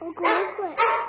我不会。